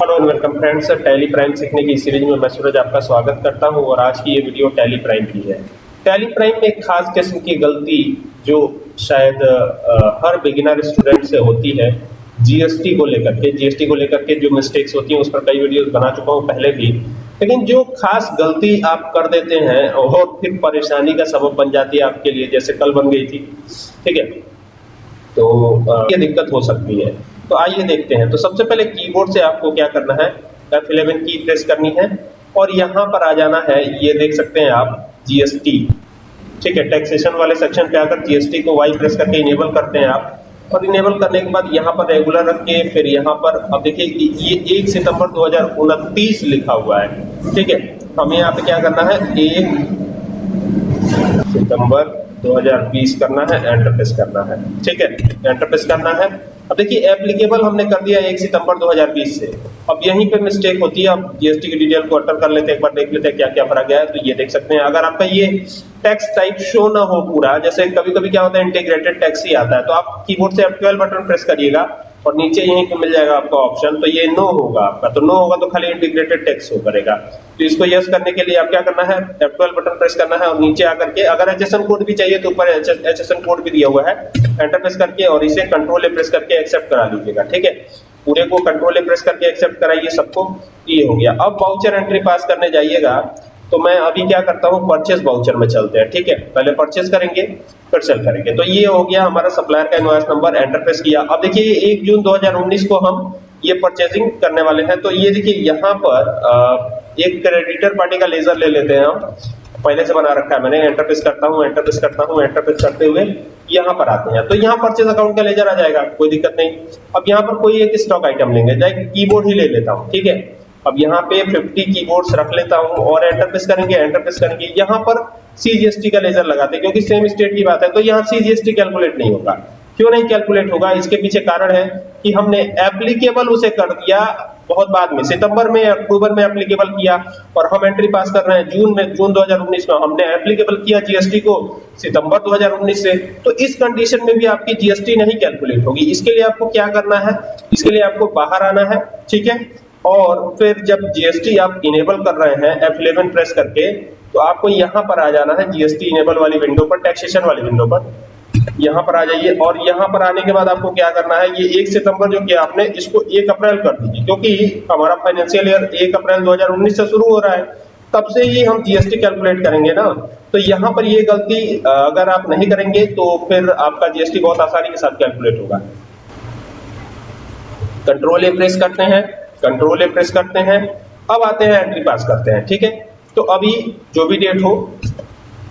Hello and welcome friends Tally Prime सीखने की series में मैं सूरज आपका स्वागत करता हूँ और आज की ये वीडियो टैली प्राइम की है। टैली प्राइम में एक खास किस्म की गलती जो शायद हर बिगिनर स्टूडेंट से होती है जीएसटी को लेकर के। जीएसटी को लेकर के जो मिस्टेक्स होती हैं, उस पर कई वीडियोस बना चुका हूँ पहले भी। लेकिन जो खास गलती आप कर देते हैं और फिर परेशानी का सबब बन जाती है आपके लिए, जैसे कल बन गई थी। ठीक है? तो ये दिक्कत हो सकती है। तो आइए देखते हैं। तो सबसे पहले कीबोर्ड से आपको क्या करना है? F11 की प्रेस करनी है और यहाँ पर आ जाना है, ये देख सकते हैं आप जीएसटी ठीक है टैक्सेशन वाले सेक्शन पे आकर जीएसटी को वाई प्रेस करके इनेबल करते हैं आप। और इनेबल करने के बाद यहाँ पर रेगुलर रख के फिर यहाँ पर अब देखिए ये 1 सितंबर दो हज़ार उनतीस लिखा हुआ है। ठीक है, हमें यहाँ पे क्या करना है? एक सितंबर 2020 करना है एंटर प्रेस करना है। ठीक है? एंटर प्रेस करना है। अब देखिए एप्लीकेबल हमने कर दिया 1 सितंबर 2020 से। अब यहीं पे मिस्टेक होती है। अब जीएसटी की डिटेल को अटर कर लेते हैं, एक बार देख लेते हैं क्या क्या फ़र्क गया है। तो ये देख सकते हैं। अगर आपका ये टैक्स टाइप शो ना हो पूरा, जैसे कभी कभी क्या होता है इंटीग्रेटेड टैक्स ही आता है। तो आप कीबोर्ड से F12 बटन प्रेस करिएगा। और नीचे यहीं पे मिल जाएगा आपका ऑप्शन तो ये नो होगा आपका। तो नो होगा तो खाली इंटीग्रेटेड टेक्स्ट हो करेगा। तो इसको यस करने के लिए आप क्या करना है F12 बटन प्रेस करना है और नीचे आकर के, अगर एचएसएन कोड भी चाहिए तो ऊपर एचएसएन कोड भी दिया हुआ है। एंटर प्रेस करके और इसे कंट्रोल ए प्रेस करके एक्सेप्ट करा लीजिएगा, ठीक है? पूरे को कंट्रोल ए प्रेस करके एक्सेप्ट कराइए सबको, ये हो गया। अब वाउचर एंट्री पास करने जाइएगा। तो मैं अभी क्या करता हूँ परचेस वाउचर में चलते हैं, ठीक है? पहले परचेस करेंगे, फिर सेल करेंगे। तो ये हो गया हमारा सप्लायर का इनवॉइस नंबर एंटर प्रेस किया। अब देखिए एक जून 2019 को हम ये परचेजिंग करने वाले हैं। तो ये देखिए, यहाँ पर एक क्रेडिटर पार्टी का लेजर ले लेते हैं हम। पहले से बना रखा है मैंने एंटर प्रेस करता हूँ एंटर प्रेस करता हूँ एंटर प्रेस करते हुए यहाँ पर आते हैं। तो यहाँ परचेज अकाउंट का लेजर आ जाएगा, कोई दिक्कत नहीं। अब यहाँ पर कोई एक स्टॉक आइटम लेंगे चाहे कीबोर्ड ही ले लेता हूँ, ठीक है? अब यहाँ पे 50 कीबोर्ड्स रख लेता हूँ और एंटर प्रेस करेंगे एंटर प्रेस करेंगे। यहाँ पर सीजीएसटी का लेजर लगाते हैं, क्योंकि सेम स्टेट की बात है तो यहाँ सीजीएसटी कैलकुलेट नहीं होगा। क्यों नहीं कैलकुलेट होगा? इसके पीछे कारण है कि हमने एप्लीकेबल उसे कर दिया बहुत बाद में, सितंबर में, अक्टूबर में एप्लीकेबल किया और हम एंट्री पास कर रहे हैं, जून में, जून 2019 में हमने एप्लीकेबल किया जीएसटी को सितंबर 2019 से। तो इस कंडीशन में भी आपकी जीएसटी नहीं कैलकुलेट होगी। इसके लिए आपको क्या करना है? इसके लिए आपको बाहर आना है, ठीक है? और फिर जब जीएसटी आप इनेबल कर रहे हैं F11 प्रेस करके तो आपको यहाँ पर आ जाना है जीएसटी इनेबल वाली विंडो पर टैक्सेशन वाली विंडो पर। यहाँ पर आ जाइए और यहाँ पर आने के बाद आपको क्या करना है, ये 1 सितंबर जो किया आपने इसको 1 अप्रैल कर दीजिए, क्योंकि हमारा फाइनेंशियल ईयर 1 अप्रैल 2019 से शुरू हो रहा है, तब से ही हम जीएसटी कैलकुलेट करेंगे ना। तो यहाँ पर ये गलती अगर आप नहीं करेंगे तो फिर आपका जीएसटी बहुत आसानी के साथ कैलकुलेट होगा। कंट्रोल ए प्रेस करते हैं। कंट्रोल ए प्रेस करते हैं। अब आते हैं एंट्री पास करते हैं, ठीक है? तो अभी जो भी डेट हो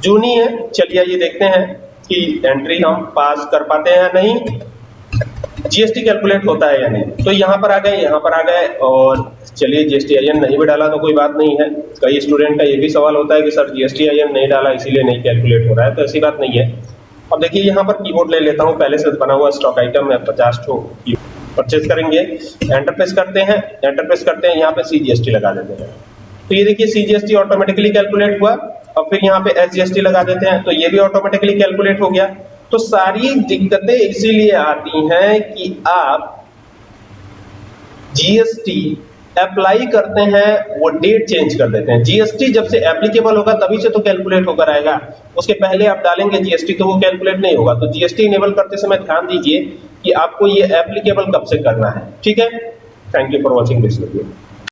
जून ही है, चलिए ये देखते हैं कि एंट्री हम पास कर पाते हैं या नहीं। जीएसटी कैलकुलेट होता है या नहीं? तो यहाँ पर आ गए, यहाँ पर आ गए और चलिए जीएसटी आई नहीं भी डाला तो कोई बात नहीं है। कई स्टूडेंट का ये भी सवाल होता है कि सर जीएसटी आई नहीं डाला, इसीलिए नहीं कैलकुलेट हो रहा है तो ऐसी बात नहीं है। अब देखिए, यहाँ पर कीबोर्ड ले लेता हूँ। पहले से बना हुआ स्टॉक आइटम है, पचास ठो परचेज करेंगे एंटर प्रेस करते हैं एंटर प्रेस करते हैं, यहाँ पे सीजीएसटी लगा देते हैं। तो ये देखिए सीजीएसटी ऑटोमेटिकली कैलकुलेट हुआ, और फिर यहाँ पे एसजीएसटी लगा देते हैं तो ये भी ऑटोमेटिकली कैलकुलेट हो गया। तो सारी दिक्कतें इसीलिए आती हैं कि आप जीएसटी अप्लाई करते हैं, वो डेट चेंज कर देते हैं। जीएसटी जब से एप्लीकेबल होगा, तभी से तो कैलकुलेट होकर आएगा। उसके पहले आप डालेंगे जीएसटी तो वो कैलकुलेट नहीं होगा। तो जीएसटी इनेबल करते समय ध्यान दीजिए कि आपको ये एप्लीकेबल कब से करना है? ठीक है? Thank you for watching this video